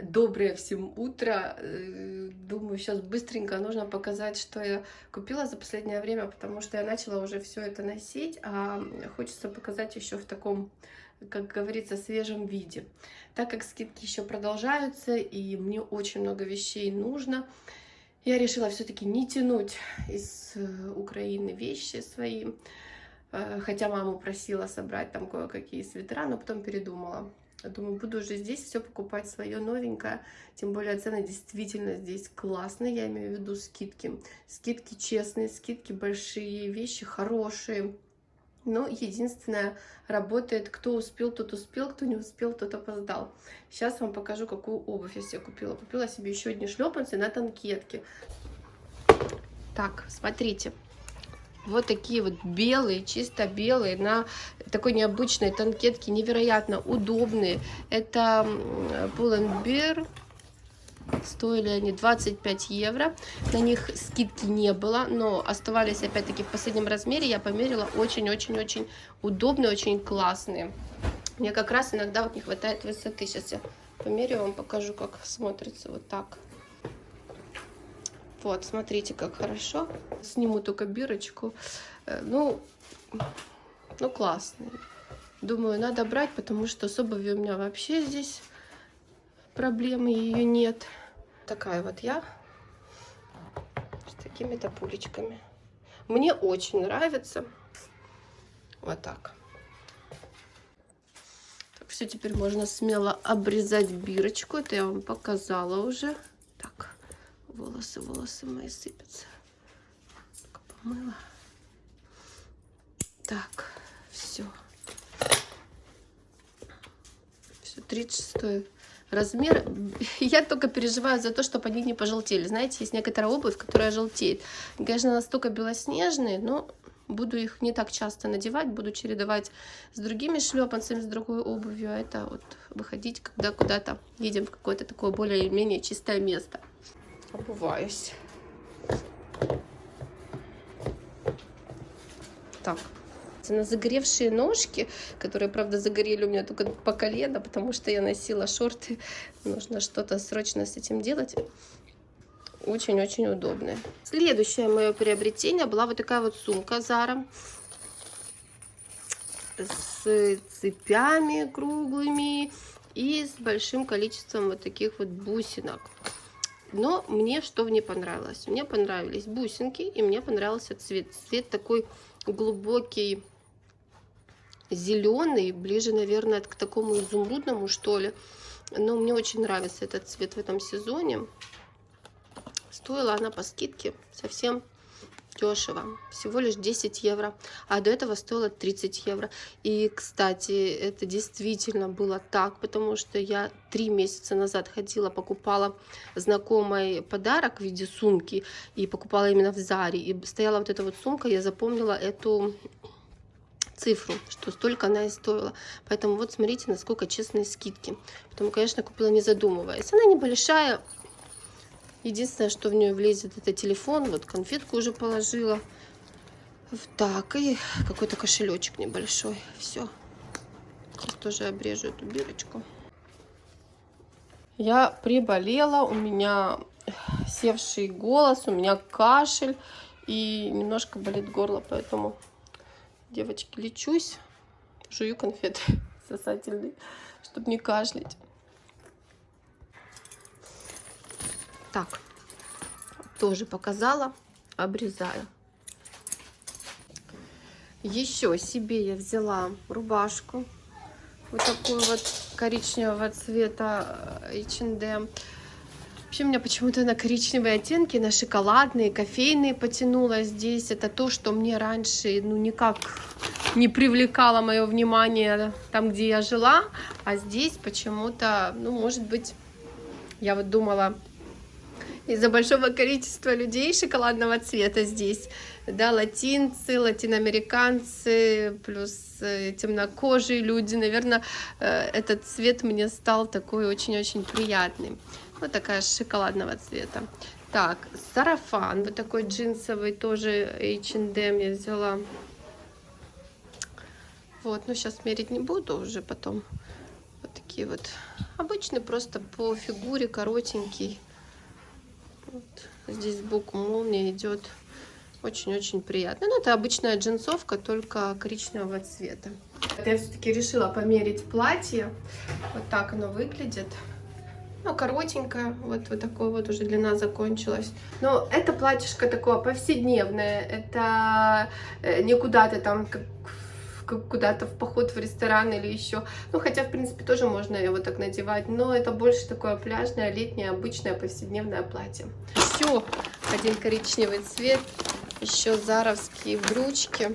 Доброе всем утро. Э, Думаю, сейчас быстренько нужно показать, что я купила за последнее время, потому что я начала уже все это носить, а хочется показать еще в таком, как говорится, свежем виде. Так как скидки еще продолжаются, и мне очень много вещей нужно, я решила все-таки не тянуть из э, Украины вещи свои, Э, хотя маму просила собрать там кое-какие свитера, но потом передумала. Думаю, буду уже здесь все покупать свое новенькое. Тем более цены действительно здесь классные. Я имею в виду скидки. Скидки честные, скидки большие, вещи хорошие. Но единственное, работает, кто успел, тот успел, кто не успел, тот опоздал. Сейчас вам покажу, какую обувь я себе купила. Купила себе еще одни шлепанцы на танкетке. Так, смотрите. Вот такие вот белые, чисто белые, на такой необычной танкетке, невероятно удобные. Это Pull&Bear, стоили они 25 евро. На них скидки не было, но оставались опять-таки в последнем размере. Я померила очень-очень-очень удобные, очень классные. Мне как раз иногда вот не хватает высоты. Сейчас я померю, вам покажу, как смотрится вот так. Вот, смотрите, как хорошо. Сниму только бирочку. Э, ну, ну классный. Думаю, надо брать, потому что с обувью у меня вообще здесь проблемы, ее нет. Такая вот я с такими-то пулечками. Мне очень нравится. Вот так. Так, все, теперь можно смело обрезать бирочку. Это я вам показала уже. Так волосы, волосы мои сыпятся. Только помыла. Так, все. Все, 36 размер. Я только переживаю за то, чтобы они не пожелтели. Знаете, есть некоторая обувь, которая желтеет. Конечно, настолько белоснежные, но буду их не так часто надевать, буду чередовать с другими шлепанцами, с другой обувью, а это вот выходить, когда куда-то едем в какое-то такое более-менее чистое место обуваюсь. Так, на загоревшие ножки, которые, правда, загорели у меня только по колено, потому что я носила шорты. Нужно что-то срочно с этим делать. Очень-очень удобные. Следующее мое приобретение была вот такая вот сумка Zara с цепями круглыми и с большим количеством вот таких вот бусинок. Но мне что в ней понравилось? Мне понравились бусинки, и мне понравился цвет. Цвет такой глубокий, зеленый, ближе, наверное, к такому изумрудному, что ли. Но мне очень нравится этот цвет в этом сезоне. Стоила она по скидке совсем дешево, всего лишь 10 евро, а до этого стоило 30 евро. И, кстати, это действительно было так, потому что я три месяца назад ходила, покупала знакомый подарок в виде сумки, и покупала именно в Заре, и стояла вот эта вот сумка, я запомнила эту цифру, что столько она и стоила. Поэтому вот смотрите, насколько честные скидки. Потом, конечно, купила не задумываясь. Она небольшая, Единственное, что в нее влезет, это телефон. Вот конфетку уже положила. Так, и какой-то кошелечек небольшой. Все. Сейчас тоже обрежу эту бирочку. Я приболела, у меня севший голос, у меня кашель и немножко болит горло, поэтому, девочки, лечусь, жую конфеты сосательные, чтобы не кашлять. Так, тоже показала, обрезаю. Еще себе я взяла рубашку. Вот такую вот коричневого цвета H&M. Вообще, у меня почему-то на коричневые оттенки, на шоколадные, кофейные потянуло здесь. Это то, что мне раньше, ну, никак не привлекало мое внимание там, где я жила. А здесь почему-то, ну, может быть, я вот думала, из-за большого количества людей шоколадного цвета здесь. Да, латинцы, латиноамериканцы, плюс э, темнокожие люди. Наверное, э, этот цвет мне стал такой очень-очень приятный. Вот такая шоколадного цвета. Так, сарафан, вот такой джинсовый, тоже H&M я взяла. Вот, ну сейчас мерить не буду, уже потом Вот такие вот. Обычный, просто по фигуре, коротенький. Вот. Здесь сбоку молния идет. Очень-очень приятно. Ну, это обычная джинсовка, только коричневого цвета. Я все-таки решила померить платье. Вот так оно выглядит. Ну, коротенькое, вот, вот такое вот уже длина закончилась. Но это платьишко такое повседневное, это э, не куда-то там как куда-то в поход в ресторан или еще. Ну, хотя, в принципе, тоже можно его так надевать, но это больше такое пляжное, летнее, обычное, повседневное платье. Все, один коричневый цвет, еще заровские брючки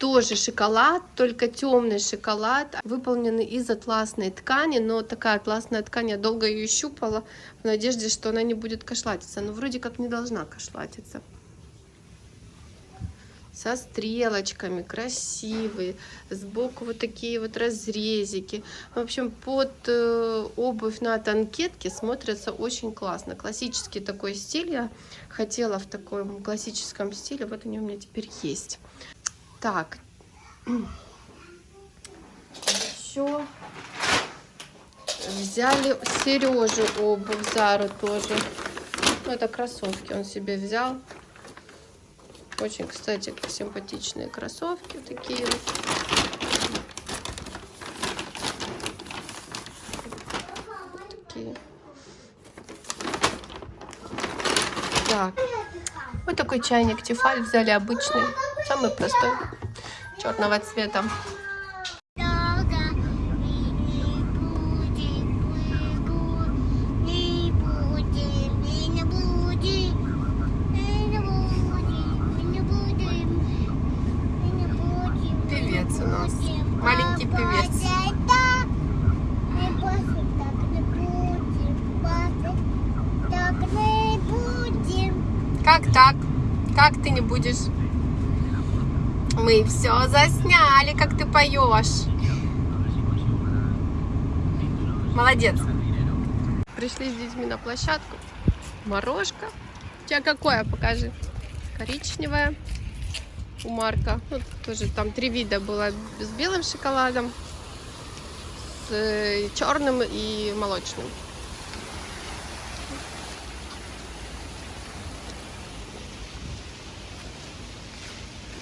тоже шоколад, только темный шоколад, выполненный из атласной ткани, но такая атласная ткань, я долго ее щупала в надежде, что она не будет кашлатиться, но вроде как не должна кашлатиться. Со стрелочками, красивые, сбоку вот такие вот разрезики. В общем, под э, обувь на танкетке смотрится очень классно. Классический такой стиль я хотела в таком классическом стиле, вот они у меня теперь есть. Так. Еще взяли Сережу обувь, Зару тоже. Ну, это кроссовки он себе взял. Очень, кстати, симпатичные кроссовки такие. Такие. Так. Вот такой чайник Тефаль взяли обычный. Самый простой, черного цвета. Певец у нас. Маленький певец. Как так? Как ты не будешь? Мы все засняли, как ты поешь. Молодец. Пришли с детьми на площадку. Морожка. У тебя какое, покажи. Коричневое. У Марка. Вот тоже там три вида было с белым шоколадом, с э, черным и молочным.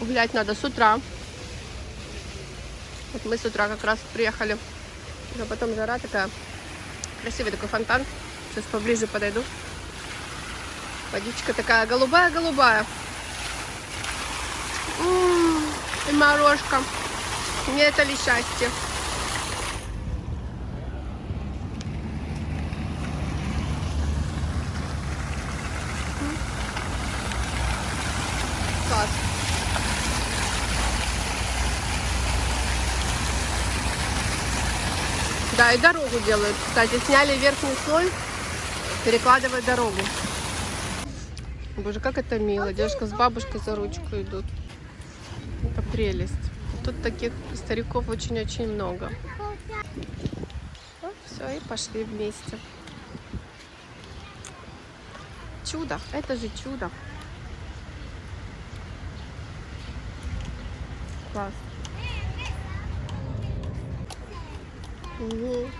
Гулять надо с утра. Вот мы с утра как раз приехали. А потом жара такая. Красивый такой фонтан. Сейчас поближе подойду. Водичка такая голубая-голубая. И морожка. Не это ли счастье? Да, и дорогу делают. Кстати, сняли верхний слой, перекладывают дорогу. Боже, как это мило. Девушка с бабушкой за ручку идут. Это прелесть. Тут таких стариков очень-очень много. Все, и пошли вместе. Чудо. Это же чудо. Класс. Угу.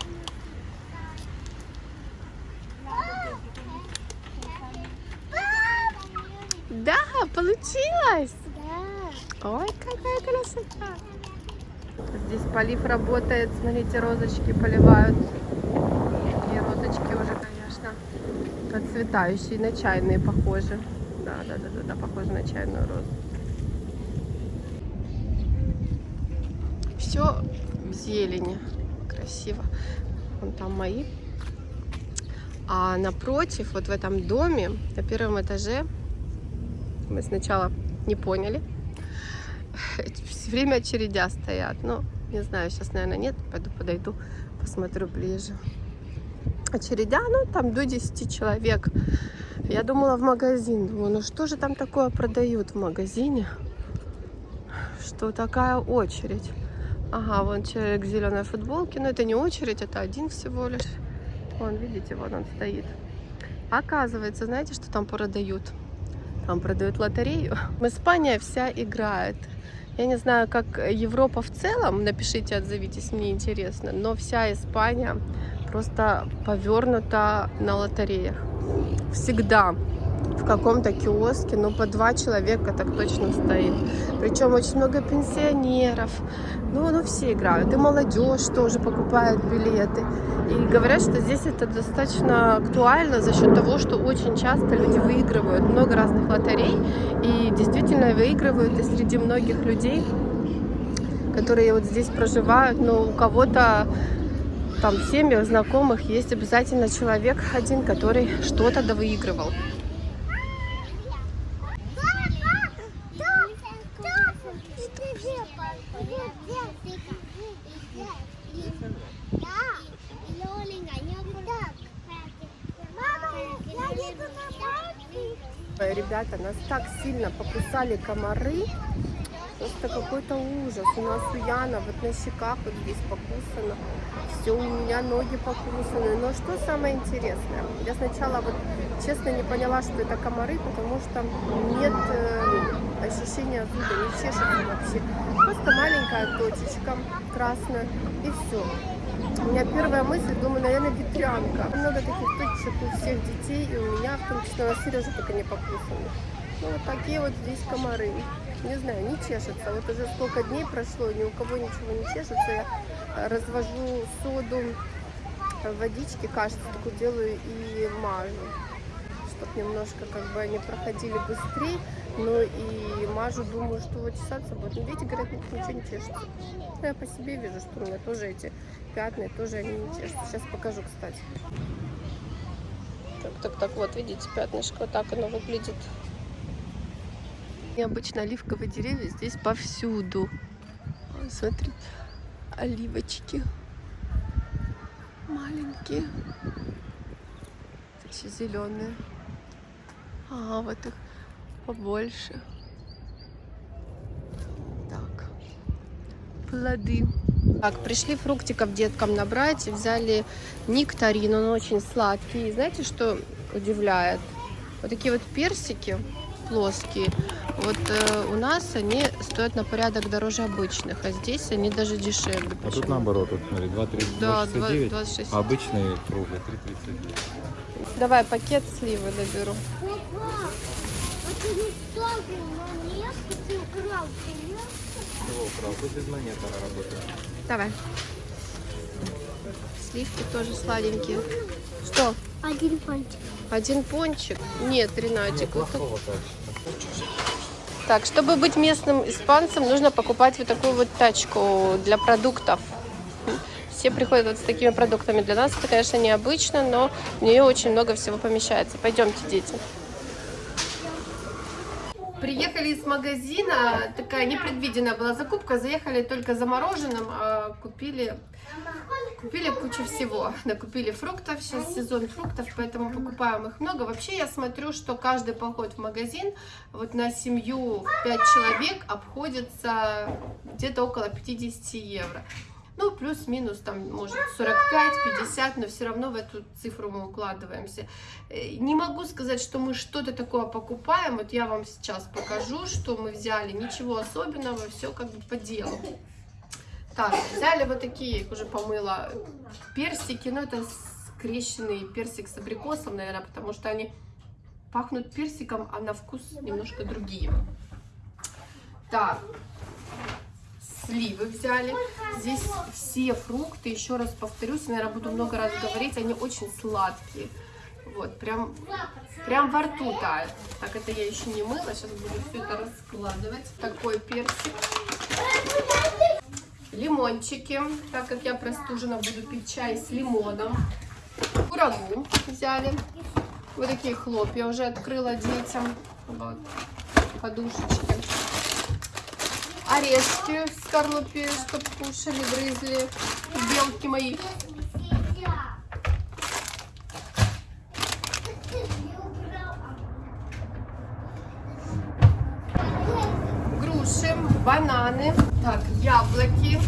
Да, получилось! Да. Ой, какая красота! Здесь полив работает. Смотрите, розочки поливают. И розочки уже, конечно, процветающие, на чайные похожи. Да, да, да, да, да, похоже на чайную розу. Все в зелени красиво. Вон там мои. А напротив, вот в этом доме, на первом этаже, мы сначала не поняли. Все время очередя стоят. Ну, не знаю, сейчас, наверное, нет. Пойду подойду, посмотрю ближе. Очередя, ну, там до 10 человек. Я думала в магазин. Думаю, ну что же там такое продают в магазине? Что такая очередь? Ага, вон человек в зеленой футболке. Но это не очередь, это один всего лишь. Вон, видите, вон он стоит. Оказывается, знаете, что там продают? Там продают лотерею. Испания вся играет. Я не знаю, как Европа в целом, напишите, отзовитесь, мне интересно, но вся Испания просто повернута на лотереях. Всегда в каком-то киоске, ну, по два человека так точно стоит. Причем очень много пенсионеров. Ну, ну, все играют. И молодежь тоже покупает билеты. И говорят, что здесь это достаточно актуально за счет того, что очень часто люди выигрывают много разных лотерей. И действительно выигрывают и среди многих людей, которые вот здесь проживают, но у кого-то там в семьях, знакомых есть обязательно человек один, который что-то довыигрывал. Ребята, нас так сильно покусали комары, просто какой-то ужас. У нас у Яна вот на щеках вот здесь покусано, все у меня ноги покусаны. Но что самое интересное, я сначала вот честно не поняла, что это комары, потому что нет э, ощущения зуда, не чешется вообще. Просто маленькая точечка красная и все. У меня первая мысль, думаю, наверное, ветрянка. Много таких точек у всех детей, и у меня, в том числе, на Сережу только не покусаны. Ну, вот такие вот здесь комары. Не знаю, не чешется. Вот уже сколько дней прошло, ни у кого ничего не чешется. Я развожу соду в водичке, кажется, такую делаю и мажу чтобы немножко как бы они проходили быстрее. Ну и мажу, думаю, что вот чесаться будет. Но видите, говорят, ничего не чешется. Но я по себе вижу, что у меня тоже эти пятна, тоже они не чешутся. Сейчас покажу, кстати. Так, так, так, вот, видите, пятнышко, вот так оно выглядит. Необычно оливковые деревья здесь повсюду. Смотрите, оливочки маленькие, такие зеленые. А, вот их побольше. Так, плоды. Так, пришли фруктиков деткам набрать, взяли нектарин, он очень сладкий. И знаете, что удивляет? Вот такие вот персики плоские, вот э, у нас они стоят на порядок дороже обычных, а здесь они даже дешевле. А тут наоборот, вот смотри, 2,39, да, 26. а обычные круглые 3,39. Давай пакет сливы наберу. Чего украл? Тут без монет она работает. Давай. Сливки тоже сладенькие. Что? Один пончик. Один пончик? Нет, Ренатик. вот тут- Плохого качества. Так, чтобы быть местным испанцем, нужно покупать вот такую вот тачку для продуктов. Все приходят вот с такими продуктами. Для нас это, конечно, необычно, но в нее очень много всего помещается. Пойдемте, дети. Приехали из магазина, такая непредвиденная была закупка, заехали только за мороженым, а купили, купили кучу всего. Накупили фруктов, сейчас сезон фруктов, поэтому покупаем их много. Вообще я смотрю, что каждый поход в магазин вот на семью в 5 человек обходится где-то около 50 евро. Ну, плюс-минус, там, может, 45-50, но все равно в эту цифру мы укладываемся. Э, Не могу сказать, что мы что-то такое покупаем. Вот я вам сейчас покажу, что мы взяли. Ничего особенного, все как бы по делу. Так, взяли вот такие, их уже помыла, персики. Ну, это скрещенный персик с абрикосом, наверное, потому что они пахнут персиком, а на вкус немножко другие. Так, сливы взяли. Здесь все фрукты, еще раз повторюсь, наверное, буду много раз говорить, они очень сладкие. Вот, прям, прям во рту тает. Так, это я еще не мыла, сейчас буду все это раскладывать. Такой персик. Лимончики, так как я простужена, буду пить чай с лимоном. Курагу взяли. Вот такие хлопья уже открыла детям. Вот, подушечки орешки в скорлупе, чтобы кушали, грызли, белки мои. Груши, бананы, так, яблоки.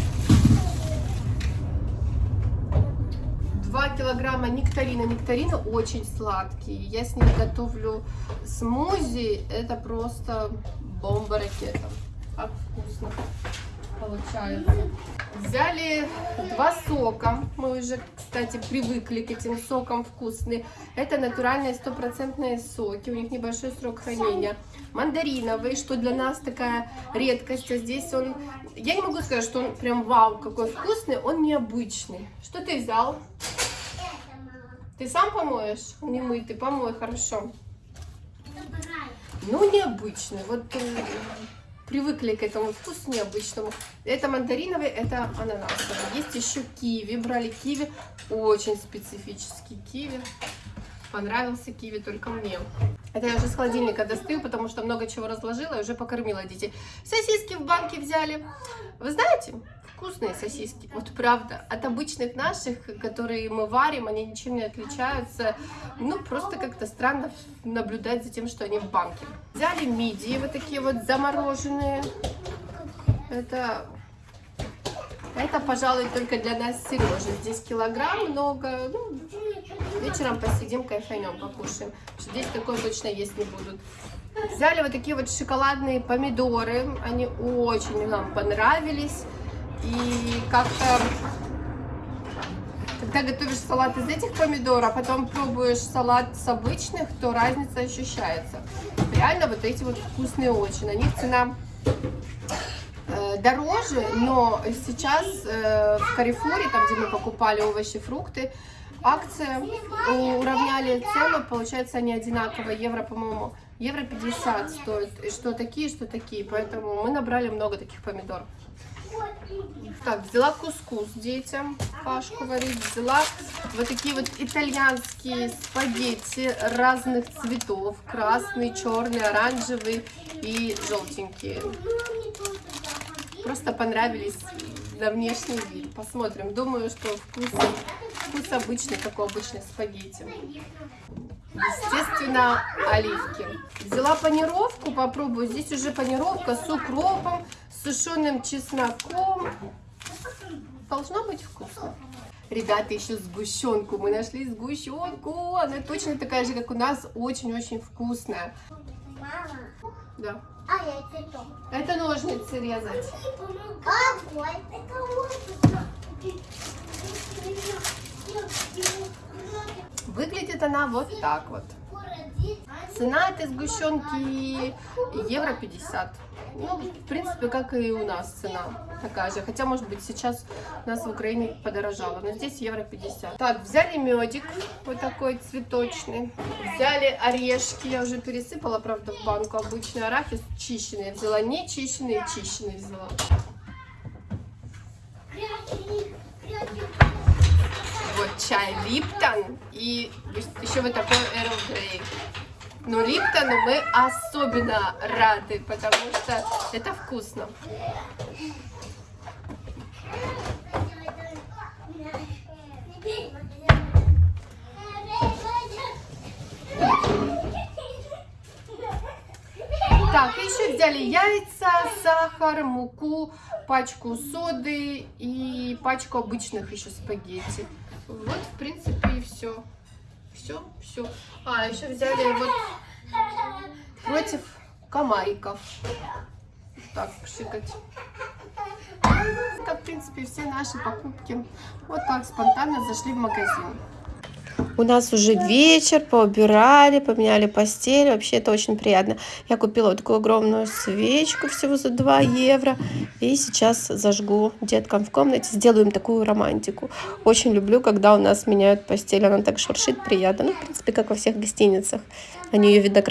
2 килограмма нектарина. Нектарины очень сладкие. Я с ними готовлю смузи. Это просто бомба-ракета. Как вкусно получается. Взяли два сока. Мы уже, кстати, привыкли к этим сокам вкусные. Это натуральные стопроцентные соки. У них небольшой срок хранения. Мандариновый, что для нас такая редкость. А здесь он... Я не могу сказать, что он прям вау, какой вкусный. Он необычный. Что ты взял? Ты сам помоешь? Не мы, ты помой, хорошо. Ну, необычный. Вот привыкли к этому вкусу необычному. Это мандариновый, это ананасовый. Есть еще киви. Брали киви. Очень специфический киви. Понравился киви только мне. Это я уже с холодильника достаю, потому что много чего разложила и уже покормила детей. Сосиски в банке взяли. Вы знаете, вкусные сосиски. Вот правда, от обычных наших, которые мы варим, они ничем не отличаются. Ну, просто как-то странно наблюдать за тем, что они в банке. Взяли мидии, вот такие вот замороженные. Это, это пожалуй, только для нас Сережи. Здесь килограмм много. Ну, вечером посидим, кайфанем, покушаем. Что здесь такое точно есть не будут. Взяли вот такие вот шоколадные помидоры. Они очень нам понравились. И как-то, когда готовишь салат из этих помидор, а потом пробуешь салат с обычных, то разница ощущается. Реально вот эти вот вкусные очень. На них цена э, дороже, но сейчас э, в Карифоре, там где мы покупали овощи, фрукты, акция уравняли цену, получается они одинаковые, евро, по-моему, евро 50 стоит, что такие, что такие, поэтому мы набрали много таких помидор. Так, взяла кускус детям, кашку варить. Взяла вот такие вот итальянские спагетти разных цветов. Красный, черный, оранжевый и желтенькие. Просто понравились на внешний вид. Посмотрим. Думаю, что вкус, вкус обычный, как у обычных спагетти. Естественно, оливки. Взяла панировку, попробую. Здесь уже панировка с укропом, с сушеным чесноком. Должно быть вкусно. Ребята, еще сгущенку. Мы нашли сгущенку. Она точно такая же, как у нас. Очень-очень вкусная. Мама, Да. а я цветок. Это ножницы резать. Какой? Это Выглядит она вот так вот. Цена этой сгущенки евро 50. Ну, в принципе, как и у нас цена такая же. Хотя, может быть, сейчас у нас в Украине подорожало. Но здесь евро 50. Так, взяли медик. Вот такой цветочный. Взяли орешки. Я уже пересыпала, правда, в банку. Обычный арахис чищенный. Я взяла не чищенный, чищенный взяла. Чай Липтон. И еще вот такой Эрл Грей. Но Липтону мы особенно рады, потому что это вкусно. Так, еще взяли яйца, сахар, муку, пачку соды и пачку обычных еще спагетти. Вот, в принципе, и все. Все, все. А, еще взяли вот против комариков. Так, пшикать. Это, в принципе, все наши покупки. Вот так спонтанно зашли в магазин. У нас уже вечер, поубирали, поменяли постель. Вообще это очень приятно. Я купила вот такую огромную свечку всего за 2 евро. И сейчас зажгу деткам в комнате. Сделаем такую романтику. Очень люблю, когда у нас меняют постель. Она так шуршит приятно. Ну, в принципе, как во всех гостиницах. Они ее, видно,